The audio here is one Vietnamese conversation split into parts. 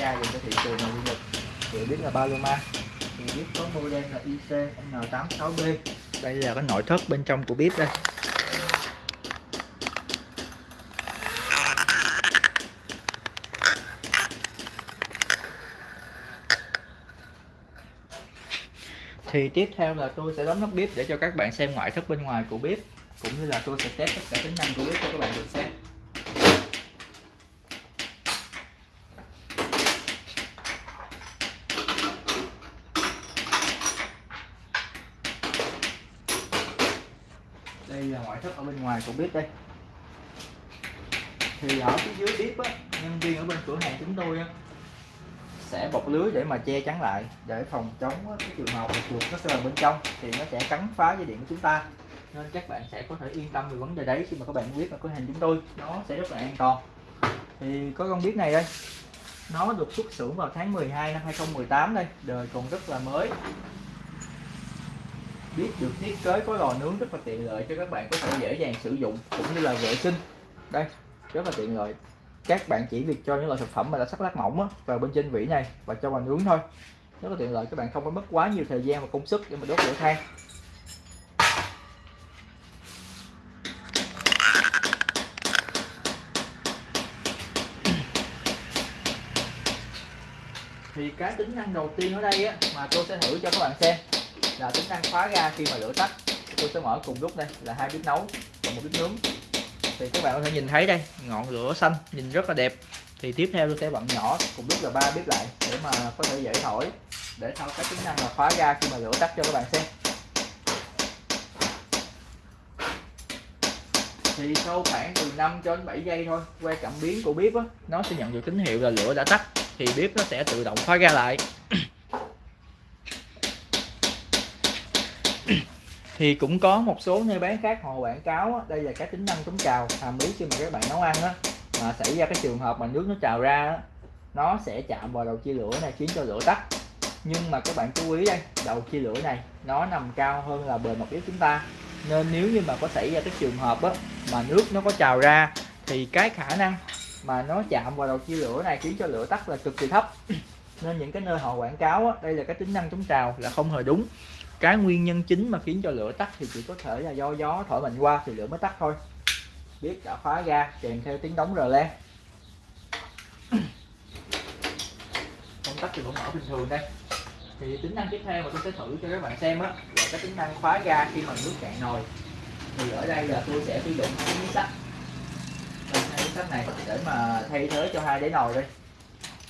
ga về cho thị trường này du lịch thì biết là Paloma. Thì biết có model là IC N86B đây là cái nội thất bên trong của bếp đây. Thì tiếp theo là tôi sẽ đóng nắp bếp để cho các bạn xem ngoại thất bên ngoài của bếp cũng như là tôi sẽ test tất cả tính năng của bếp cho các bạn được xem đây là ngoại thất ở bên ngoài của bếp đây. Thì ở phía dưới bếp á, nhân viên ở bên cửa hàng chúng tôi á, sẽ bọc lưới để mà che chắn lại, để phòng chống cái trường hợp chuột nó sẽ vào bên trong thì nó sẽ cắn phá dây điện của chúng ta. Nên các bạn sẽ có thể yên tâm về vấn đề đấy khi mà các bạn biết là cửa hàng chúng tôi, nó sẽ rất là an toàn. Thì có con biết này đây, nó được xuất xưởng vào tháng 12 năm 2018 đây, đời còn rất là mới biết được thiết kế có lò nướng rất là tiện lợi cho các bạn có thể dễ dàng sử dụng cũng như là vệ sinh. Đây rất là tiện lợi. Các bạn chỉ việc cho những loại thực phẩm mà đã sắc lát mỏng á, vào bên trên vỉ này và cho vào nướng thôi. Rất là tiện lợi các bạn không phải mất quá nhiều thời gian và công sức để mà đốt lửa than. Thì cái tính năng đầu tiên ở đây á, mà tôi sẽ thử cho các bạn xem là tính năng khóa ga khi mà lửa tắt. Tôi sẽ mở cùng lúc đây là hai bếp nấu và một bếp nướng. Thì các bạn có thể nhìn thấy đây ngọn lửa xanh nhìn rất là đẹp. Thì tiếp theo tôi sẽ bận nhỏ cùng lúc là ba bếp lại để mà có thể dễ thổi. Để thao cái tính năng là khóa ga khi mà lửa tắt cho các bạn xem. Thì sau khoảng từ 5 cho đến 7 giây thôi que cảm biến của bếp á, nó sẽ nhận được tín hiệu là lửa đã tắt. Thì bếp nó sẽ tự động khóa ga lại. Thì cũng có một số nơi bán khác họ quảng cáo á, đây là cái tính năng chống trào hàm ý khi mà các bạn nấu ăn á mà xảy ra cái trường hợp mà nước nó trào ra á, nó sẽ chạm vào đầu chia lửa này khiến cho lửa tắt. Nhưng mà các bạn chú ý đây đầu chia lửa này nó nằm cao hơn là bề mặt bếp chúng ta. Nên nếu như mà có xảy ra cái trường hợp á mà nước nó có trào ra thì cái khả năng mà nó chạm vào đầu chia lửa này khiến cho lửa tắt là cực kỳ thấp. Nên những cái nơi họ quảng cáo á, đây là cái tính năng chống trào là không hề đúng cái nguyên nhân chính mà khiến cho lửa tắt thì chỉ có thể là do gió thổi mạnh qua thì lửa mới tắt thôi. Biết đã khóa ga kèm theo tiếng đóng rờ le. Công tắc thì vẫn mở bình thường đây. Thì tính năng tiếp theo mà tôi sẽ thử cho các bạn xem á, là cái tính năng khóa ga khi mà nước cạn nồi. Thì ở đây là tôi sẽ sử dụng hai miếng sắt. Hai miếng sắt này để mà thay thế cho hai đáy nồi đây.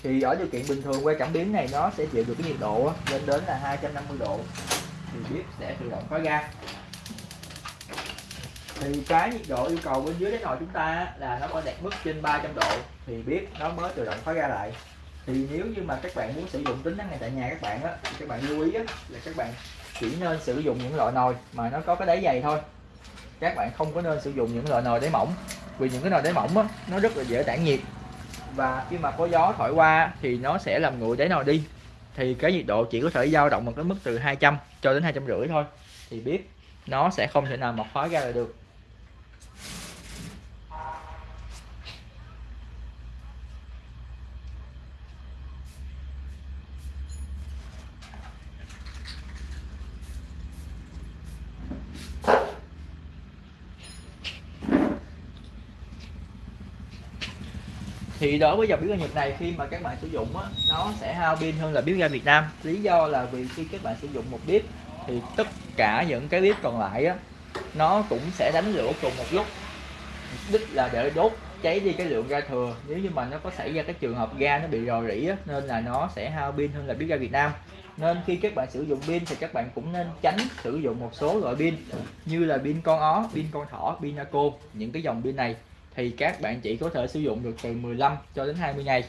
Thì ở điều kiện bình thường que cảm biến này, nó sẽ chịu được cái nhiệt độ lên đến là 250 độ thì bếp sẽ tự động khóa ga. Thì cái nhiệt độ yêu cầu bên dưới đáy nồi chúng ta là nó phải đạt mức trên 300 độ thì bếp nó mới tự động khóa ga lại. Thì nếu như mà các bạn muốn sử dụng tính năng này tại nhà các bạn á thì các bạn lưu ý á, là các bạn chỉ nên sử dụng những loại nồi mà nó có cái đáy dày thôi. Các bạn không có nên sử dụng những loại nồi đáy mỏng vì những cái nồi đáy mỏng á, nó rất là dễ tản nhiệt. Và khi mà có gió thổi qua thì nó sẽ làm nguội đáy nồi đi thì cái nhiệt độ chỉ có thể dao động một cái mức từ 200 cho đến hai trăm rưỡi thôi. Thì biết nó sẽ không thể nào mà khóa ra được. Thì đối với dòng bếp ga Nhật này khi mà các bạn sử dụng á, nó sẽ hao pin hơn là bếp ga Việt Nam. Lý do là vì khi các bạn sử dụng một bếp thì tất cả những cái bếp còn lại á nó cũng sẽ đánh lửa cùng một lúc. Mục đích là để đốt cháy đi cái lượng ga thừa. Nếu như mà nó có xảy ra cái trường hợp ga nó bị rò rỉ á, nên là nó sẽ hao pin hơn là bếp ga Việt Nam. Nên khi các bạn sử dụng pin thì các bạn cũng nên tránh sử dụng một số loại pin như là pin con ó, pin con thỏ, pin naco những cái dòng pin này thì các bạn chỉ có thể sử dụng được từ 15 cho đến 20 ngày.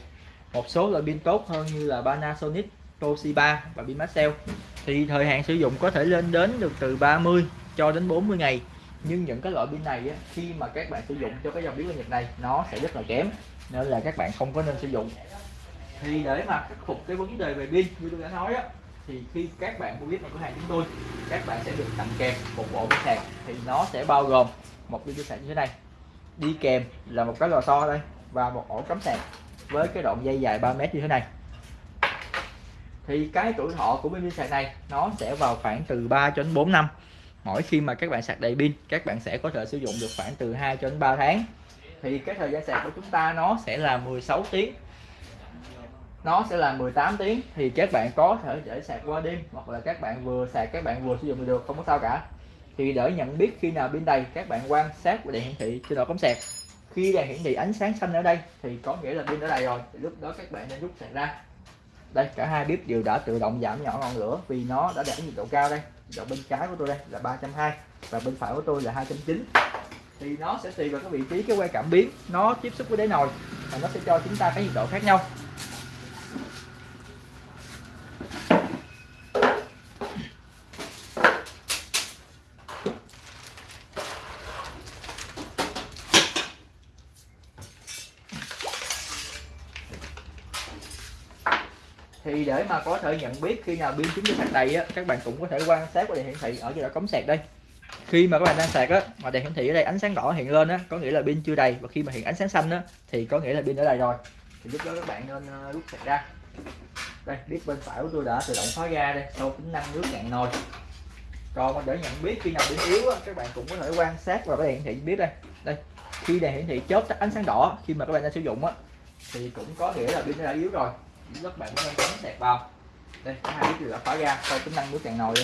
Một số loại pin tốt hơn như là Panasonic, Toshiba và pin Maxell thì thời hạn sử dụng có thể lên đến được từ 30 cho đến 40 ngày. Nhưng những cái loại pin này á, khi mà các bạn sử dụng cho cái dòng pin Nhật này nó sẽ rất là kém nên là các bạn không có nên sử dụng. Thì để mà khắc phục cái vấn đề về pin như tôi đã nói á thì khi các bạn mua biết vào cửa hàng chúng tôi các bạn sẽ được tặng kèm một bộ pin sạc. Thì nó sẽ bao gồm một pin sạc như thế này đi kèm là một cái lò xo đây và một ổ cắm sạc với cái đoạn dây dài 3 mét như thế này. Thì cái tuổi thọ của pin sạc này nó sẽ vào khoảng từ 3 cho đến 4 năm. Mỗi khi mà các bạn sạc đầy pin, các bạn sẽ có thể sử dụng được khoảng từ 2 cho đến 3 tháng. Thì cái thời gian sạc của chúng ta nó sẽ là 16 tiếng. Nó sẽ là 18 tiếng. Thì các bạn có thể để sạc qua đêm hoặc là các bạn vừa sạc, các bạn vừa sử dụng được, không có sao cả thì để nhận biết khi nào pin đầy, các bạn quan sát đèn hiển thị trên đầu cắm sạc. Khi đèn hiển thị ánh sáng xanh ở đây, thì có nghĩa là pin đã đầy rồi. Thì lúc đó các bạn nên rút sạc ra. Đây, cả hai bếp đều đã tự động giảm nhỏ ngọn lửa vì nó đã đạt nhiệt độ cao đây. Độ bên trái của tôi đây là 320 và bên phải của tôi là 290 thì nó sẽ tùy vào cái vị trí, cái que cảm biến nó tiếp xúc với đáy nồi và nó sẽ cho chúng ta cái nhiệt độ khác nhau thì để mà có thể nhận biết khi nào pin chúng ta sạc đầy á các bạn cũng có thể quan sát qua đèn hiển thị ở chỗ cống sạc đây. Khi mà các bạn đang sạc á mà đèn hiển thị ở đây ánh sáng đỏ hiện lên á có nghĩa là pin chưa đầy và khi mà hiện ánh sáng xanh á thì có nghĩa là pin đã đầy rồi. Thì lúc đó các bạn nên ờ, rút sạc ra. Đây biết bên phải của tôi đã tự động khóa ra đây sau tính năng nước cạn nồi. Còn để nhận biết khi nào pin yếu á, các bạn cũng có thể quan sát vào cái đèn hiển thị biết đây. Đây khi đèn hiển thị chớp ánh sáng đỏ khi mà các bạn đang sử dụng á thì cũng có nghĩa là pin đã yếu rồi các bạn có nên cắm sạc vào. Đây hai biết đã khóa ra, sau tính năng bước cạn nồi đi.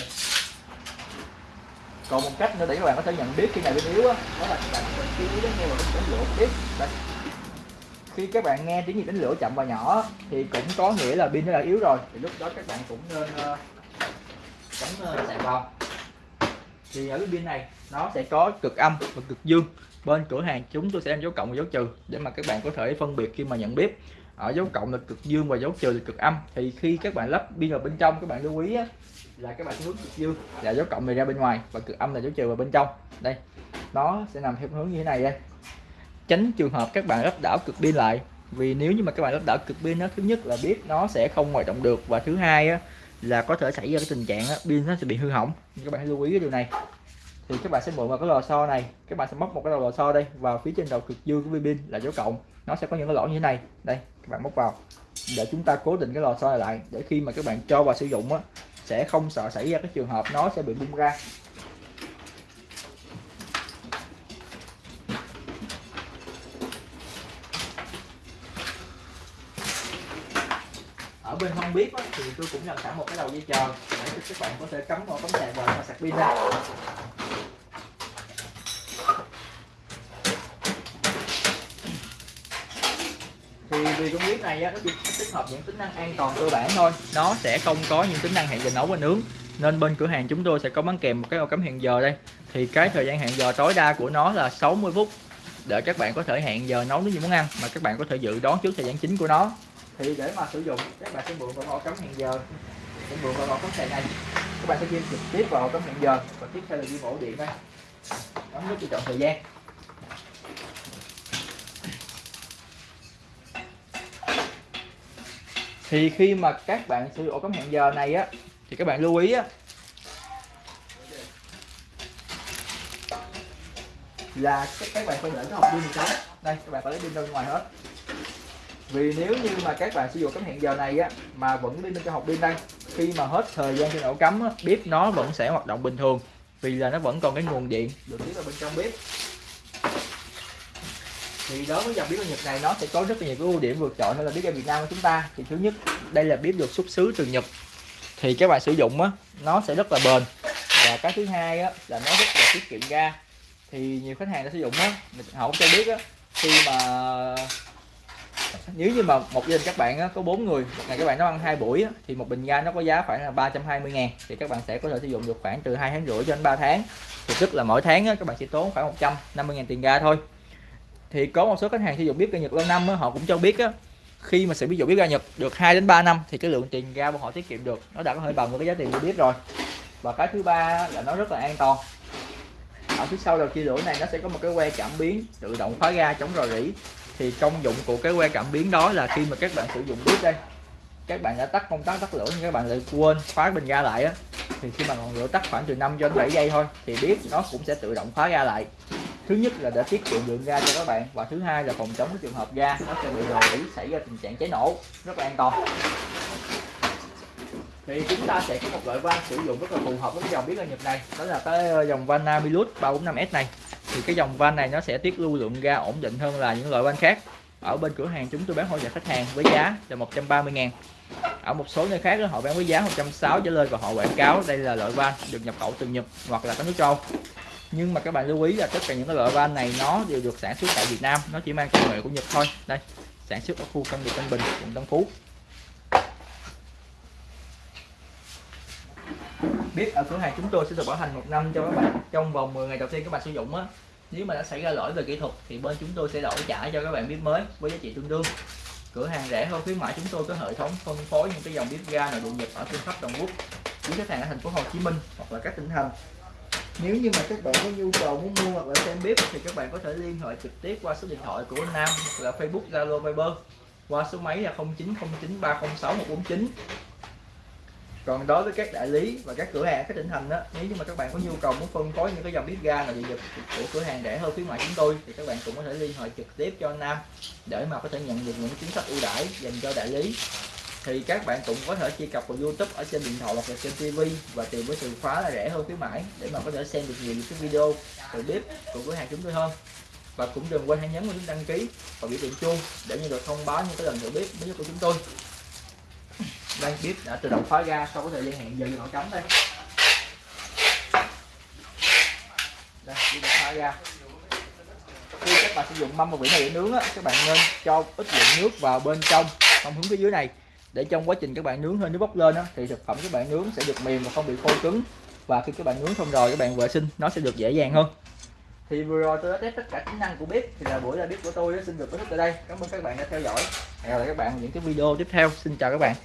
còn một cách nữa để các bạn có thể nhận biết khi nào bên yếu á đó là các bạn có chú ý đến nghe vào tiếng lửa tiếp. Đây. Khi các bạn nghe tiếng gì đánh lửa chậm và nhỏ thì cũng có nghĩa là pin đã yếu rồi. Thì lúc đó các bạn cũng nên uh, cắm uh, sạc vào. Thì ở cái pin này nó sẽ có cực âm và cực dương. Bên cửa hàng chúng tôi sẽ đem dấu cộng và dấu trừ để mà các bạn có thể phân biệt khi mà nhận biết ở dấu cộng là cực dương và dấu trừ là cực âm. Thì khi các bạn lắp pin vào bên trong các bạn lưu ý á, là các bạn hướng cực dương. Là dấu cộng này ra bên ngoài và cực âm là dấu trừ vào bên trong. Đây nó sẽ nằm theo hướng như thế này đây. Tránh trường hợp các bạn lắp đảo cực pin lại vì nếu như mà các bạn lắp đảo cực pin nó thứ nhất là biết nó sẽ không hoạt động được và thứ hai á, là có thể xảy ra cái tình trạng á, pin nó sẽ bị hư hỏng. Các bạn hãy lưu ý cái điều này thì các bạn sẽ mượn vào cái lò xo này. Các bạn sẽ móc một cái đầu lò xo đây vào phía trên đầu cực dương của pin là dấu cộng. Nó sẽ có những cái lỗ như thế này. Đây các bạn móc vào. Để chúng ta cố định cái lò xo này lại. Để khi mà các bạn cho vào sử dụng á sẽ không sợ xảy ra cái trường hợp nó sẽ bị bung ra. Ở bên không biết á, thì tôi cũng làm sẵn một cái đầu dây chờ để cho các bạn có thể cắm vào cắm sạc vào và sạc pin ra. Thì vì con bếp này á, nó chỉ tích hợp những tính năng an toàn cơ bản thôi. Nó sẽ không có những tính năng hẹn giờ nấu và nướng. Nên bên cửa hàng chúng tôi sẽ có bán kèm một cái ô cắm hẹn giờ đây. Thì cái thời gian hẹn giờ tối đa của nó là 60 phút để các bạn có thể hẹn giờ nấu những muốn ăn mà các bạn có thể dự đoán trước thời gian chính của nó. Thì để mà sử dụng các bạn sẽ mượn vào ô cắm hẹn giờ. Sẽ mượn vào ô cắm sạc này. Các bạn sẽ ghi trực tiếp vào ô cắm hẹn giờ và tiếp theo là ghi ổ điện đây. Bấm nút chọn thời gian. Thì khi mà các bạn sử dụng ổ cắm hẹn giờ này á thì các bạn lưu ý á là các bạn phải để cái hộp pin này trống đây các bạn phải lấy pin ra bên ngoài hết. Vì nếu như mà các bạn sử dụng cắm hẹn giờ này á mà vẫn đi bên trong hộp pin đây khi mà hết thời gian trên ổ cắm á, bếp nó vẫn sẽ hoạt động bình thường vì là nó vẫn còn cái nguồn điện. Được tiếp vào bên trong bếp thì đối với dòng bếp ga Nhật này nó sẽ có rất là nhiều cái ưu điểm vượt trội hơn là bếp ga Việt Nam của chúng ta. Thì thứ nhất đây là bếp được xuất xứ từ Nhật. Thì các bạn sử dụng á nó sẽ rất là bền. Và cái thứ hai á là nó rất là tiết kiệm ga. Thì nhiều khách hàng đã sử dụng á họ cũng cho biết á khi mà nếu như mà một gia đình các bạn á, có bốn người một ngày các bạn nấu ăn hai buổi á, thì một bình ga nó có giá khoảng là 320 ngàn. Thì các bạn sẽ có thể sử dụng được khoảng từ hai tháng rưỡi cho đến 3 tháng. Thì tức là mỗi tháng á, các bạn chỉ tốn khoảng 150 ngàn tiền ga thôi thì có một số khách hàng sử dụng bếp ga Nhật lâu năm á, họ cũng cho biết á, khi mà sử dụng bếp ga Nhật được 2 đến 3 năm thì cái lượng tiền ga của họ tiết kiệm được nó đã có thể bằng với cái giá tiền mua bếp rồi. Và cái thứ ba là nó rất là an toàn. Ở phía sau đầu chia lửa này nó sẽ có một cái que cảm biến tự động khóa ga chống rò rỉ. Thì công dụng của cái que cảm biến đó là khi mà các bạn sử dụng bếp đây các bạn đã tắt công tắc tắt lửa nhưng các bạn lại quên khóa bình ga lại á. Thì khi mà ngọn lửa tắt khoảng từ 5 cho đến 7 giây thôi thì bếp nó cũng sẽ tự động khóa ga lại thứ nhất là để tiết kiệm lượng ga cho các bạn và thứ hai là phòng chống cái trường hợp ga nó sẽ bị rò rỉ xảy ra tình trạng cháy nổ, rất là an toàn. Thì chúng ta sẽ có một loại van sử dụng rất là phù hợp với cái dòng biến ga nhập này. Đó là cái ờ, dòng van Namilus 345S này. Thì cái dòng van này nó sẽ tiết lưu lượng ga ổn định hơn là những loại van khác. Ở bên cửa hàng chúng tôi bán hỗ trợ khách hàng với giá là 130 ngàn. Ở một số nơi khác họ bán với giá 160 trở lên và họ quảng cáo đây là loại van được nhập khẩu từ Nhật hoặc là các nước châu nhưng mà các bạn lưu ý là tất cả những cái loại van này nó đều được sản xuất tại Việt Nam. Nó chỉ mang công nghệ của Nhật thôi. Đây, sản xuất ở khu công nghiệp Tân Bình, quận Tân Phú. Biết ở cửa hàng chúng tôi sẽ được bảo hành một năm cho các bạn. Trong vòng 10 ngày đầu tiên các bạn sử dụng á, nếu mà đã xảy ra lỗi về kỹ thuật thì bên chúng tôi sẽ đổi trả cho các bạn bếp mới với giá trị tương đương. Cửa hàng rẻ hơn khuyến mãi chúng tôi có hệ thống phân phối những cái dòng bếp ga nội địa nhập ở trên khắp toàn quốc. Quý khách hàng ở thành phố Hồ Chí Minh hoặc là các tỉnh thành nếu như mà các bạn có nhu cầu muốn mua hoặc là xem bếp thì các bạn có thể liên hệ trực tiếp qua số điện thoại của anh Nam hoặc là Facebook Zalo Viber qua số máy là 0909306149 còn đối với các đại lý và các cửa hàng các tỉnh thành đó nếu như mà các bạn có nhu cầu muốn phân phối những cái dòng bếp ga là dị vật của cửa hàng rẻ hơn phía ngoài chúng tôi thì các bạn cũng có thể liên hệ trực tiếp cho anh Nam để mà có thể nhận được những chính sách ưu đãi dành cho đại lý thì các bạn cũng có thể truy cập vào YouTube ở trên điện thoại hoặc là trên TV và tìm với từ khóa là rẻ hơn khuyến mãi để mà có thể xem được nhiều những cái video từ bếp của cửa hàng chúng tôi hơn. Và cũng đừng quên hãy nhấn vào nút đăng ký và biểu tượng chuông để nhận được thông báo những cái lần thử bếp mới nhất của chúng tôi. Đây bếp đã tự động khóa ra sau có thời gian hẹn giờ nó cắm đây. Đây bếp đã khóa ra. Khi các bạn sử dụng mâm và vỉ này để nướng á, các bạn nên cho ít lượng nước vào bên trong không hướng phía dưới này để trong quá trình các bạn nướng hơi nước bốc lên á, thì thực phẩm các bạn nướng sẽ được mềm và không bị khô cứng. Và khi các bạn nướng xong rồi các bạn vệ sinh nó sẽ được dễ dàng hơn. Thì vừa rồi tôi đã test tất cả tính năng của bếp. Thì là buổi ra bếp của tôi đã xin được kết thúc tại đây. Cảm ơn các bạn đã theo dõi. Hẹn gặp lại các bạn những cái video tiếp theo. Xin chào các bạn.